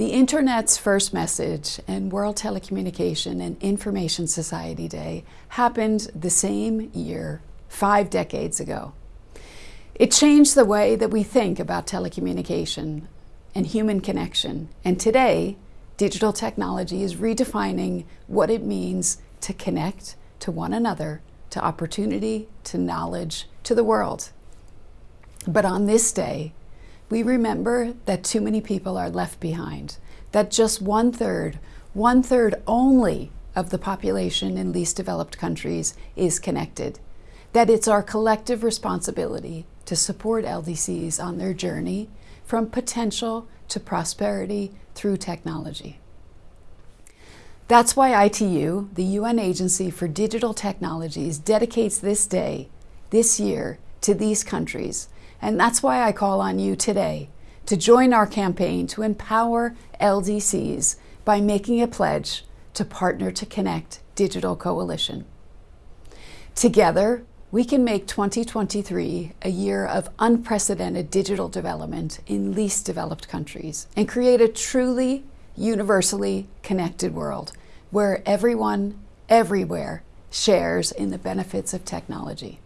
The Internet's first message and World Telecommunication and Information Society Day happened the same year, five decades ago. It changed the way that we think about telecommunication and human connection, and today, digital technology is redefining what it means to connect to one another, to opportunity, to knowledge, to the world. But on this day, we remember that too many people are left behind, that just one third, one third only of the population in least developed countries is connected, that it's our collective responsibility to support LDCs on their journey from potential to prosperity through technology. That's why ITU, the UN Agency for Digital Technologies, dedicates this day, this year, to these countries and that's why I call on you today to join our campaign to empower LDCs by making a pledge to Partner to Connect Digital Coalition. Together, we can make 2023 a year of unprecedented digital development in least developed countries and create a truly universally connected world where everyone, everywhere, shares in the benefits of technology.